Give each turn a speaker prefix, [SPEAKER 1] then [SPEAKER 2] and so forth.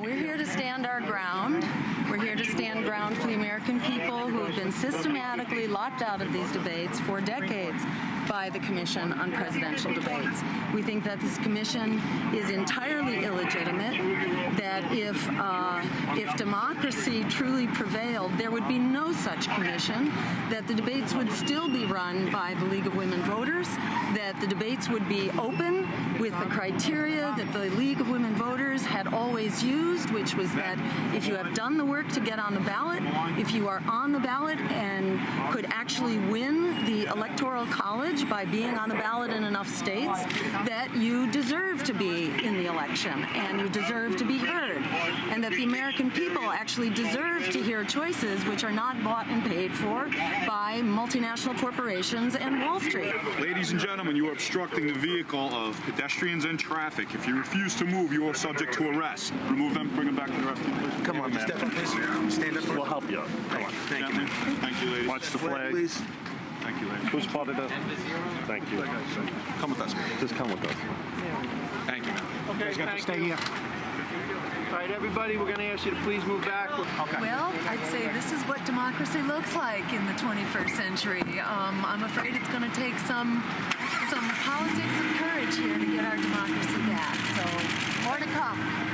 [SPEAKER 1] We're here to stand our ground. We're here to stand ground for the American people who have been systematically locked out of these debates for decades by the Commission on Presidential Debates. We think that this commission is entirely illegitimate, that if, uh, if democracy truly prevailed, there would be no such commission, that the debates would still be run by the League of Women Voters, that the debates would be open with the criteria that the League always used, which was that if you have done the work to get on the ballot, if you are on the ballot and could actually win the Electoral College by being on the ballot in enough states, that you deserve to be in the election and you deserve to be heard, that the American people actually deserve to hear choices which are not bought and paid for by multinational corporations and Wall Street.
[SPEAKER 2] Ladies and gentlemen, you are obstructing the vehicle of pedestrians and traffic. If you refuse to move, you are subject to arrest. Remove them, bring them back to the rescue, please.
[SPEAKER 3] Come on, step up, please. Stand up.
[SPEAKER 4] We'll help you. Come on.
[SPEAKER 3] Thank
[SPEAKER 2] Gentlemen,
[SPEAKER 3] you.
[SPEAKER 2] Thank you, ladies.
[SPEAKER 4] Watch the flag.
[SPEAKER 3] Please.
[SPEAKER 2] Thank you, ladies.
[SPEAKER 4] Who's part of the? Thank you.
[SPEAKER 2] Come with us.
[SPEAKER 4] Just come with us.
[SPEAKER 2] Thank you, ma'am.
[SPEAKER 5] Okay, thank you. All right, everybody, we're going to ask you to please move back. Okay.
[SPEAKER 6] Well, I'd say this is what democracy looks like in the 21st century. Um, I'm afraid it's going to take some some politics and courage here to get our democracy back. So more to come.